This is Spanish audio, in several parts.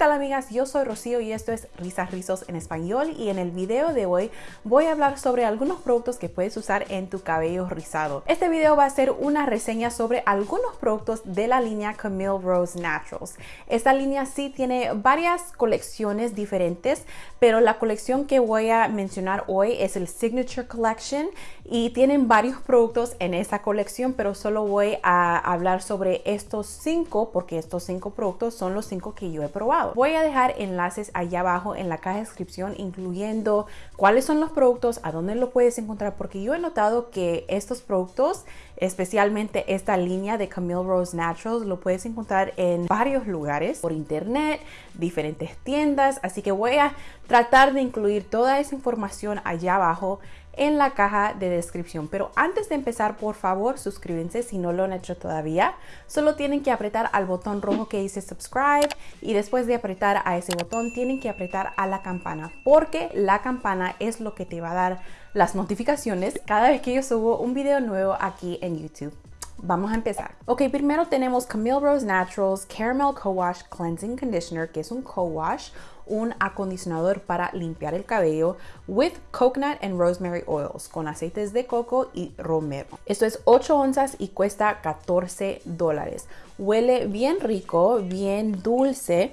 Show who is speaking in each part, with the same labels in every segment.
Speaker 1: tal amigas? Yo soy Rocío y esto es Risas Rizos en español y en el video de hoy voy a hablar sobre algunos productos que puedes usar en tu cabello rizado. Este video va a ser una reseña sobre algunos productos de la línea Camille Rose Naturals. Esta línea sí tiene varias colecciones diferentes, pero la colección que voy a mencionar hoy es el Signature Collection y tienen varios productos en esa colección, pero solo voy a hablar sobre estos cinco porque estos cinco productos son los cinco que yo he probado. Voy a dejar enlaces allá abajo en la caja de descripción incluyendo cuáles son los productos, a dónde lo puedes encontrar, porque yo he notado que estos productos, especialmente esta línea de Camille Rose Naturals, lo puedes encontrar en varios lugares, por internet, diferentes tiendas, así que voy a tratar de incluir toda esa información allá abajo en la caja de descripción. Pero antes de empezar, por favor, suscríbanse si no lo han hecho todavía. Solo tienen que apretar al botón rojo que dice subscribe y después de apretar a ese botón tienen que apretar a la campana porque la campana es lo que te va a dar las notificaciones cada vez que yo subo un video nuevo aquí en YouTube. Vamos a empezar. Ok, primero tenemos Camille Rose Naturals Caramel Co-Wash Cleansing Conditioner, que es un co-wash, un acondicionador para limpiar el cabello with coconut and rosemary oils, con aceites de coco y romero. Esto es 8 onzas y cuesta 14 dólares. Huele bien rico, bien dulce,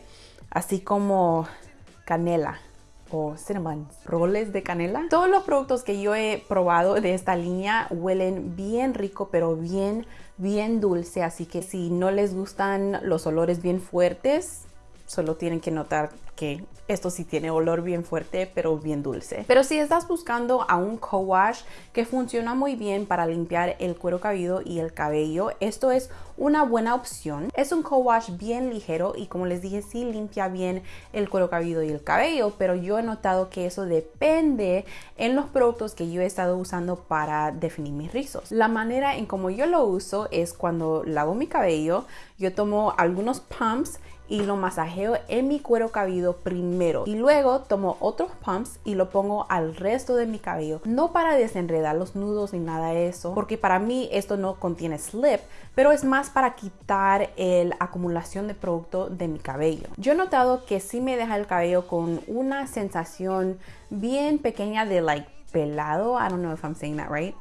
Speaker 1: así como canela o cinnamon, roles de canela. Todos los productos que yo he probado de esta línea huelen bien rico, pero bien, bien dulce. Así que si no les gustan los olores bien fuertes, solo tienen que notar que esto sí tiene olor bien fuerte, pero bien dulce. Pero si estás buscando a un co-wash que funciona muy bien para limpiar el cuero cabelludo y el cabello, esto es una buena opción. Es un co-wash bien ligero y como les dije, sí limpia bien el cuero cabelludo y el cabello, pero yo he notado que eso depende en los productos que yo he estado usando para definir mis rizos. La manera en como yo lo uso es cuando lavo mi cabello, yo tomo algunos pumps y lo masajeo en mi cuero cabelludo primero. Y luego tomo otros pumps y lo pongo al resto de mi cabello. No para desenredar los nudos ni nada de eso porque para mí esto no contiene slip pero es más para quitar la acumulación de producto de mi cabello. Yo he notado que sí me deja el cabello con una sensación bien pequeña de like pelado. I don't know if I'm saying that right.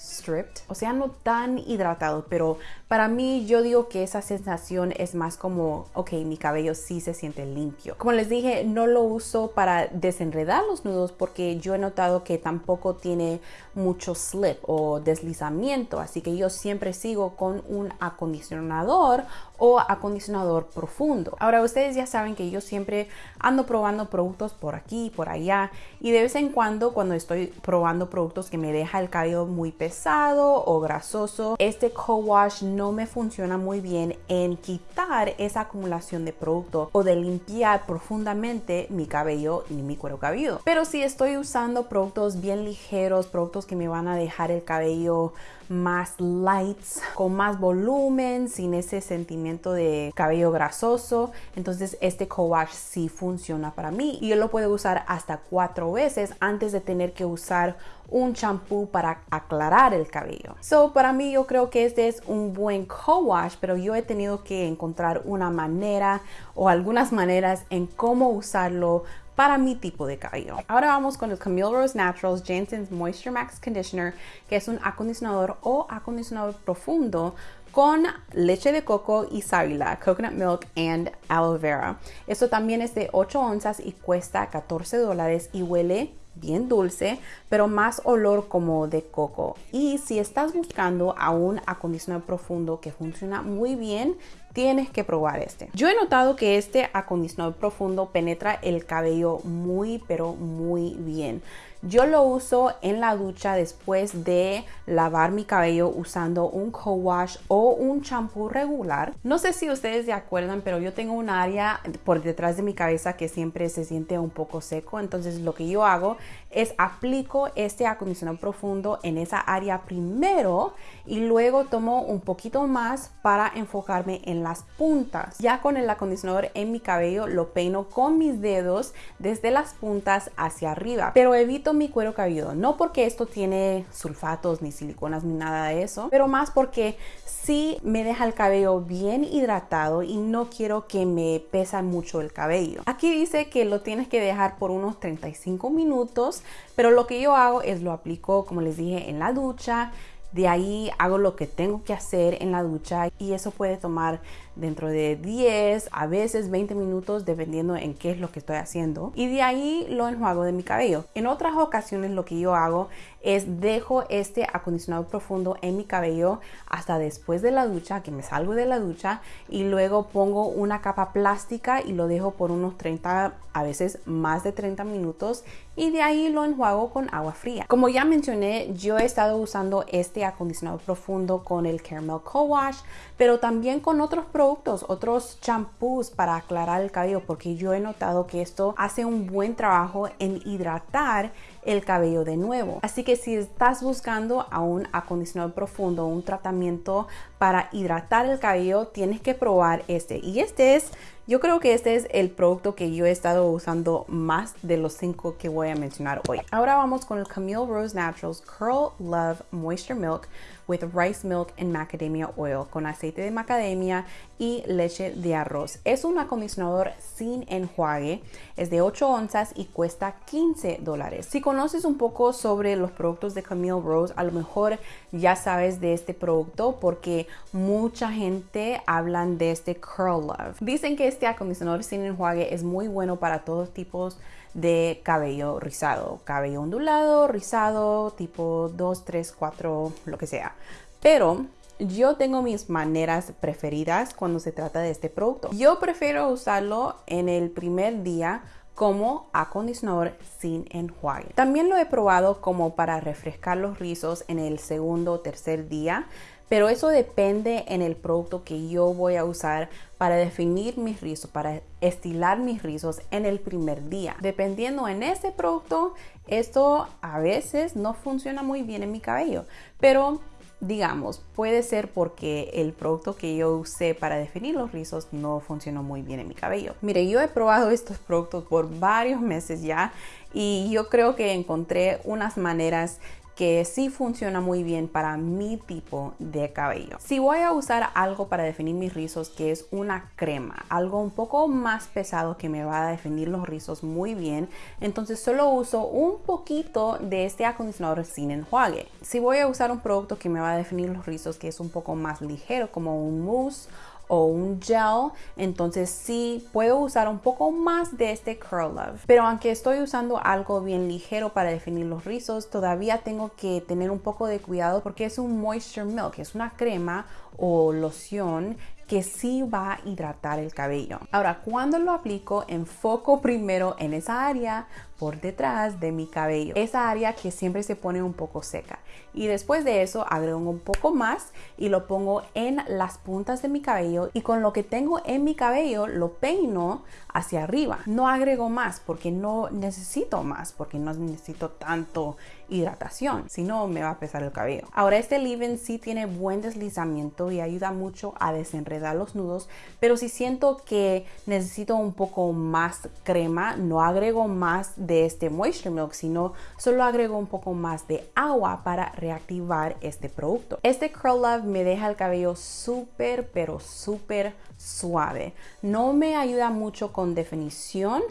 Speaker 1: Stripped, o sea, no tan hidratado, pero para mí yo digo que esa sensación es más como, ok, mi cabello sí se siente limpio. Como les dije, no lo uso para desenredar los nudos porque yo he notado que tampoco tiene mucho slip o deslizamiento, así que yo siempre sigo con un acondicionador o acondicionador profundo. Ahora ustedes ya saben que yo siempre ando probando productos por aquí, por allá y de vez en cuando cuando estoy probando productos que me deja el cabello muy pesado o grasoso, este co-wash no me funciona muy bien en quitar esa acumulación de producto o de limpiar profundamente mi cabello y mi cuero cabelludo. Pero si estoy usando productos bien ligeros, productos que me van a dejar el cabello más lights, con más volumen, sin ese sentimiento de cabello grasoso. Entonces este co-wash sí funciona para mí y yo lo puedo usar hasta cuatro veces antes de tener que usar un champú para aclarar el cabello. So, para mí yo creo que este es un buen co-wash, pero yo he tenido que encontrar una manera o algunas maneras en cómo usarlo para mi tipo de cabello. Ahora vamos con el Camille Rose Naturals Jensen's Moisture Max Conditioner, que es un acondicionador o acondicionador profundo con leche de coco y sábila, coconut milk and aloe vera. Esto también es de 8 onzas y cuesta 14 dólares y huele bien dulce, pero más olor como de coco. Y si estás buscando a un acondicionador profundo que funciona muy bien, tienes que probar este. Yo he notado que este acondicionador profundo penetra el cabello muy, pero muy bien. Yo lo uso en la ducha después de lavar mi cabello usando un co-wash o un champú regular. No sé si ustedes se acuerdan, pero yo tengo un área por detrás de mi cabeza que siempre se siente un poco seco. Entonces lo que yo hago es aplico este acondicionador profundo en esa área primero y luego tomo un poquito más para enfocarme en las puntas. Ya con el acondicionador en mi cabello lo peino con mis dedos desde las puntas hacia arriba, pero evito mi cuero cabelludo, no porque esto tiene sulfatos ni siliconas ni nada de eso, pero más porque sí me deja el cabello bien hidratado y no quiero que me pesa mucho el cabello. Aquí dice que lo tienes que dejar por unos 35 minutos, pero lo que yo hago es lo aplico, como les dije, en la ducha. De ahí hago lo que tengo que hacer en la ducha y eso puede tomar dentro de 10 a veces 20 minutos dependiendo en qué es lo que estoy haciendo y de ahí lo enjuago de mi cabello. En otras ocasiones lo que yo hago es dejo este acondicionador profundo en mi cabello hasta después de la ducha, que me salgo de la ducha y luego pongo una capa plástica y lo dejo por unos 30, a veces más de 30 minutos y de ahí lo enjuago con agua fría. Como ya mencioné, yo he estado usando este acondicionador profundo con el Caramel Co-Wash, pero también con otros productos, otros champús para aclarar el cabello, porque yo he notado que esto hace un buen trabajo en hidratar el cabello de nuevo. Así que si estás buscando a un acondicionador profundo, un tratamiento para hidratar el cabello, tienes que probar este. Y este es, yo creo que este es el producto que yo he estado usando más de los cinco que voy a mencionar hoy. Ahora vamos con el Camille Rose Naturals Curl Love Moisture Milk with rice milk and macadamia oil con aceite de macadamia y leche de arroz. Es un acondicionador sin enjuague, es de 8 onzas y cuesta 15 dólares. Si conoces un poco sobre los productos de Camille Rose, a lo mejor ya sabes de este producto porque mucha gente hablan de este Curl Love. Dicen que este acondicionador sin enjuague es muy bueno para todos tipos de cabello rizado, cabello ondulado, rizado, tipo 2, 3, 4, lo que sea. Pero yo tengo mis maneras preferidas cuando se trata de este producto. Yo prefiero usarlo en el primer día como acondicionador sin enjuague. También lo he probado como para refrescar los rizos en el segundo o tercer día, pero eso depende en el producto que yo voy a usar para definir mis rizos, para estilar mis rizos en el primer día. Dependiendo en ese producto, esto a veces no funciona muy bien en mi cabello, pero digamos, puede ser porque el producto que yo usé para definir los rizos no funcionó muy bien en mi cabello. Mire, yo he probado estos productos por varios meses ya y yo creo que encontré unas maneras que sí funciona muy bien para mi tipo de cabello. Si voy a usar algo para definir mis rizos que es una crema, algo un poco más pesado que me va a definir los rizos muy bien, entonces solo uso un poquito de este acondicionador sin enjuague. Si voy a usar un producto que me va a definir los rizos que es un poco más ligero como un mousse o un gel, entonces sí puedo usar un poco más de este Curl Love. Pero aunque estoy usando algo bien ligero para definir los rizos, todavía tengo que tener un poco de cuidado porque es un Moisture Milk, es una crema o loción que sí va a hidratar el cabello. Ahora, cuando lo aplico, enfoco primero en esa área por detrás de mi cabello, esa área que siempre se pone un poco seca. Y después de eso agrego un poco más y lo pongo en las puntas de mi cabello y con lo que tengo en mi cabello lo peino hacia arriba. No agrego más porque no necesito más, porque no necesito tanto hidratación, si no me va a pesar el cabello. Ahora este leave-in sí tiene buen deslizamiento y ayuda mucho a desenredar los nudos, pero si siento que necesito un poco más crema, no agrego más de este Moisture Milk, sino solo agrego un poco más de agua para reactivar este producto. Este Curl Love me deja el cabello súper, pero súper suave. No me ayuda mucho con definición,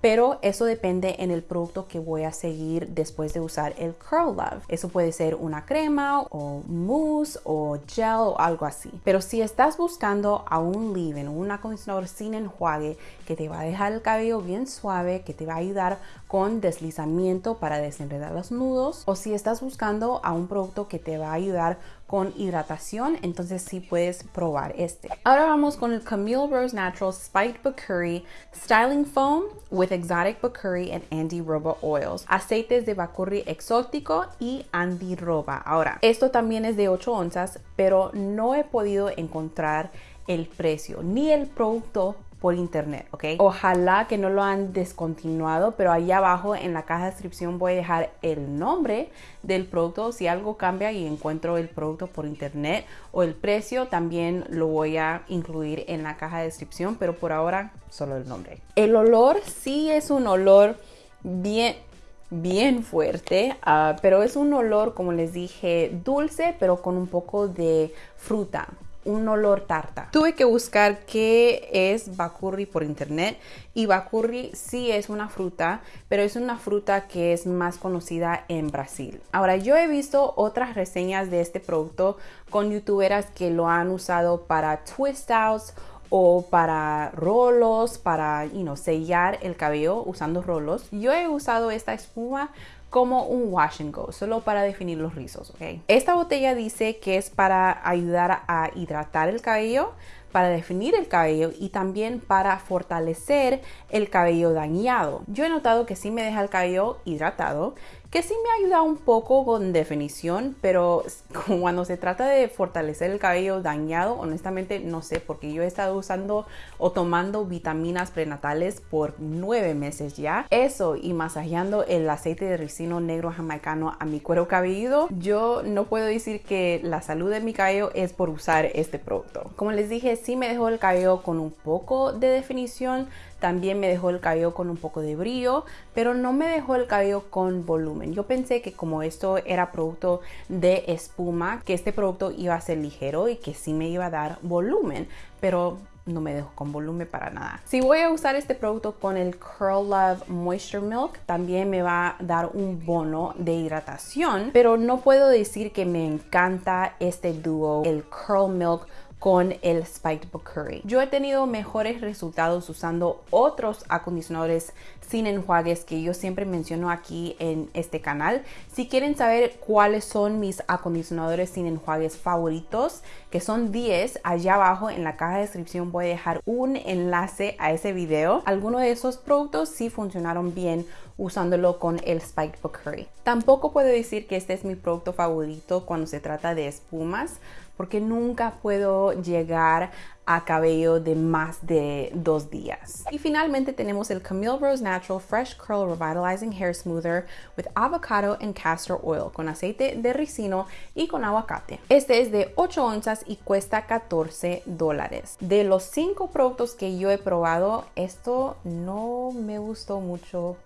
Speaker 1: pero eso depende en el producto que voy a seguir después de usar el Curl Love. Eso puede ser una crema o mousse o gel o algo así. Pero si estás buscando a un leave-in, un acondicionador sin enjuague que te va a dejar el cabello bien suave, que te va a ayudar con deslizamiento para desenredar los nudos, o si estás buscando a un producto que te va a ayudar con hidratación, entonces sí puedes probar este. Ahora vamos con el Camille Rose Natural Spiked Bakury Styling Foam with Exotic Bakury and Andy Roba Oils. Aceites de Bakury exótico y Andy Roba. Ahora, esto también es de 8 onzas, pero no he podido encontrar el precio ni el producto por internet, ¿ok? Ojalá que no lo han descontinuado, pero ahí abajo en la caja de descripción voy a dejar el nombre del producto. Si algo cambia y encuentro el producto por internet o el precio, también lo voy a incluir en la caja de descripción, pero por ahora solo el nombre. El olor sí es un olor bien bien fuerte, ah, pero es un olor, como les dije, dulce, pero con un poco de fruta un olor tarta. Tuve que buscar qué es bacurri por internet y bacurri sí es una fruta, pero es una fruta que es más conocida en Brasil. Ahora yo he visto otras reseñas de este producto con youtuberas que lo han usado para twist outs o para rolos, para you know, sellar el cabello usando rolos. Yo he usado esta espuma como un wash and go, solo para definir los rizos, ¿ok? Esta botella dice que es para ayudar a hidratar el cabello, para definir el cabello y también para fortalecer el cabello dañado. Yo he notado que sí me deja el cabello hidratado, que sí me ayuda un poco con definición, pero cuando se trata de fortalecer el cabello dañado, honestamente no sé, porque yo he estado usando o tomando vitaminas prenatales por nueve meses ya. Eso y masajeando el aceite de ricino negro jamaicano a mi cuero cabelludo, yo no puedo decir que la salud de mi cabello es por usar este producto. Como les dije, sí me dejó el cabello con un poco de definición, también me dejó el cabello con un poco de brillo, pero no me dejó el cabello con volumen. Yo pensé que como esto era producto de espuma, que este producto iba a ser ligero y que sí me iba a dar volumen, pero no me dejó con volumen para nada. Si voy a usar este producto con el Curl Love Moisture Milk, también me va a dar un bono de hidratación, pero no puedo decir que me encanta este dúo, el Curl Milk con el Spiked Curry. Yo he tenido mejores resultados usando otros acondicionadores sin enjuagues que yo siempre menciono aquí en este canal. Si quieren saber cuáles son mis acondicionadores sin enjuagues favoritos, que son 10, allá abajo en la caja de descripción voy a dejar un enlace a ese video. Algunos de esos productos sí funcionaron bien usándolo con el Spiked Curry. Tampoco puedo decir que este es mi producto favorito cuando se trata de espumas, porque nunca puedo llegar a cabello de más de dos días. Y finalmente tenemos el Camille Rose Natural Fresh Curl Revitalizing Hair Smoother with avocado and castor oil con aceite de ricino y con aguacate. Este es de 8 onzas y cuesta 14 dólares. De los 5 productos que yo he probado, esto no me gustó mucho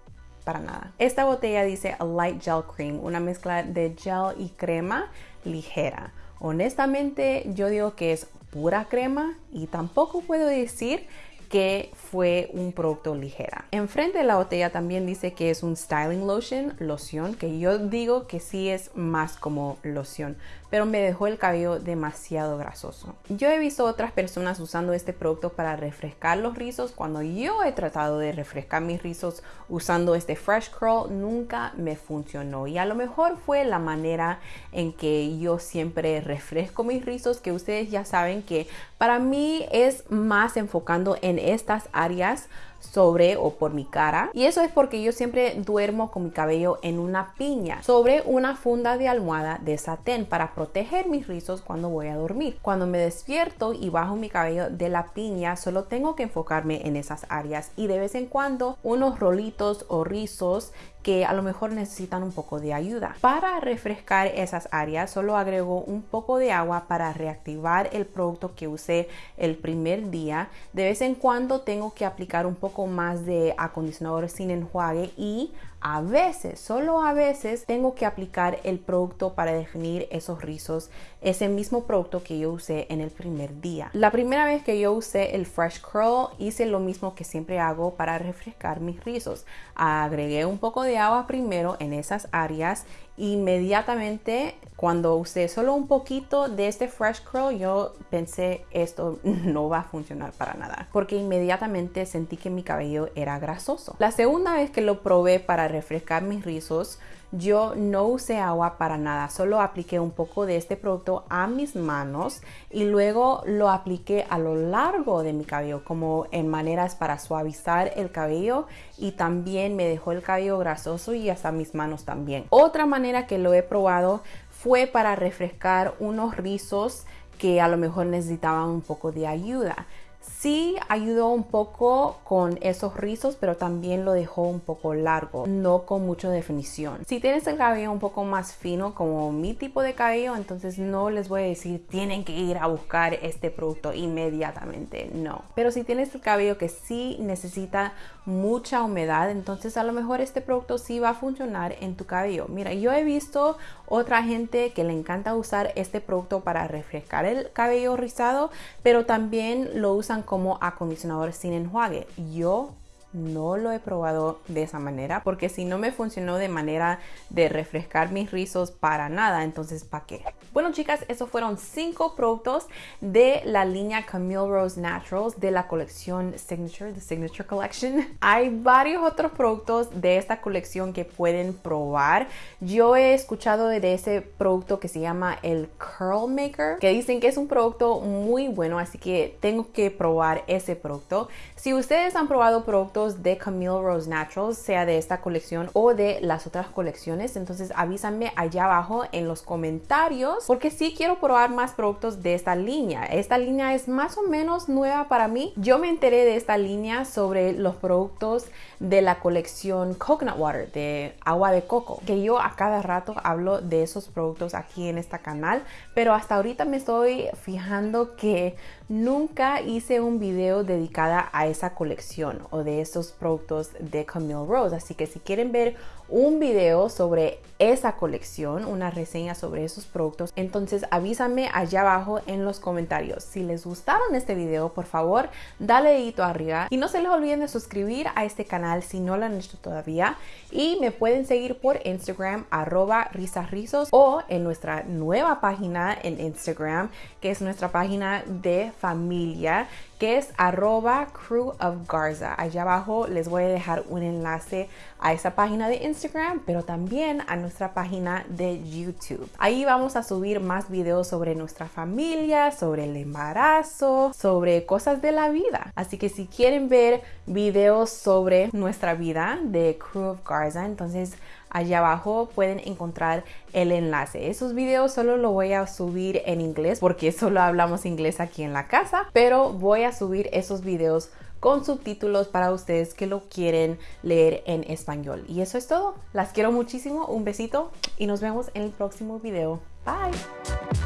Speaker 1: para nada. Esta botella dice a light gel cream, una mezcla de gel y crema ligera. Honestamente, yo digo que es pura crema y tampoco puedo decir que fue un producto ligera. Enfrente de la botella también dice que es un styling lotion, loción, que yo digo que sí es más como loción, pero me dejó el cabello demasiado grasoso. Yo he visto otras personas usando este producto para refrescar los rizos. Cuando yo he tratado de refrescar mis rizos usando este Fresh Curl, nunca me funcionó. Y a lo mejor fue la manera en que yo siempre refresco mis rizos, que ustedes ya saben que para mí es más enfocando en estas áreas sobre o por mi cara. Y eso es porque yo siempre duermo con mi cabello en una piña sobre una funda de almohada de satén para proteger mis rizos cuando voy a dormir. Cuando me despierto y bajo mi cabello de la piña, solo tengo que enfocarme en esas áreas y de vez en cuando unos rolitos o rizos que a lo mejor necesitan un poco de ayuda. Para refrescar esas áreas solo agrego un poco de agua para reactivar el producto que usé el primer día. De vez en cuando tengo que aplicar un poco más de acondicionador sin enjuague y a veces, solo a veces, tengo que aplicar el producto para definir esos rizos, ese mismo producto que yo usé en el primer día. La primera vez que yo usé el Fresh Curl, hice lo mismo que siempre hago para refrescar mis rizos. Agregué un poco de agua primero en esas áreas inmediatamente cuando usé solo un poquito de este fresh curl yo pensé esto no va a funcionar para nada porque inmediatamente sentí que mi cabello era grasoso. La segunda vez que lo probé para refrescar mis rizos yo no usé agua para nada, solo apliqué un poco de este producto a mis manos y luego lo apliqué a lo largo de mi cabello como en maneras para suavizar el cabello y también me dejó el cabello grasoso y hasta mis manos también. Otra manera que lo he probado fue para refrescar unos rizos que a lo mejor necesitaban un poco de ayuda. Sí ayudó un poco con esos rizos, pero también lo dejó un poco largo, no con mucha definición. Si tienes el cabello un poco más fino como mi tipo de cabello, entonces no les voy a decir tienen que ir a buscar este producto inmediatamente, no. Pero si tienes el cabello que sí necesita mucha humedad, entonces a lo mejor este producto sí va a funcionar en tu cabello. Mira, yo he visto otra gente que le encanta usar este producto para refrescar el cabello rizado, pero también lo usan como acondicionador sin enjuague. Yo no lo he probado de esa manera porque si no me funcionó de manera de refrescar mis rizos para nada, entonces ¿para qué? Bueno chicas, esos fueron cinco productos de la línea Camille Rose Naturals de la colección Signature, the Signature Collection. Hay varios otros productos de esta colección que pueden probar. Yo he escuchado de ese producto que se llama el Curl Maker, que dicen que es un producto muy bueno, así que tengo que probar ese producto. Si ustedes han probado productos de Camille Rose Naturals, sea de esta colección o de las otras colecciones. Entonces avísame allá abajo en los comentarios porque sí quiero probar más productos de esta línea. Esta línea es más o menos nueva para mí. Yo me enteré de esta línea sobre los productos de la colección Coconut Water, de agua de coco, que yo a cada rato hablo de esos productos aquí en este canal, pero hasta ahorita me estoy fijando que nunca hice un video dedicada a esa colección o de esos productos de Camille Rose, así que si quieren ver un video sobre esa colección, una reseña sobre esos productos, entonces avísame allá abajo en los comentarios. Si les gustaron este video, por favor, dale dedito arriba y no se les olviden de suscribir a este canal si no lo han hecho todavía y me pueden seguir por Instagram arroba risasrizos o en nuestra nueva página en Instagram que es nuestra página de familia que es arroba crew of Garza. Allá abajo les voy a dejar un enlace a esa página de Pero también a nuestra página de YouTube. Ahí vamos a subir más videos sobre nuestra familia, sobre el embarazo, sobre cosas de la vida. Así que si quieren ver videos sobre nuestra vida de Crew of Garza, entonces allá abajo pueden encontrar el enlace. Esos videos solo lo voy a subir en inglés porque solo hablamos inglés aquí en la casa, pero voy a subir esos videos con subtítulos para ustedes que lo quieren leer en español. Y eso es todo. Las quiero muchísimo. Un besito y nos vemos en el próximo video. Bye.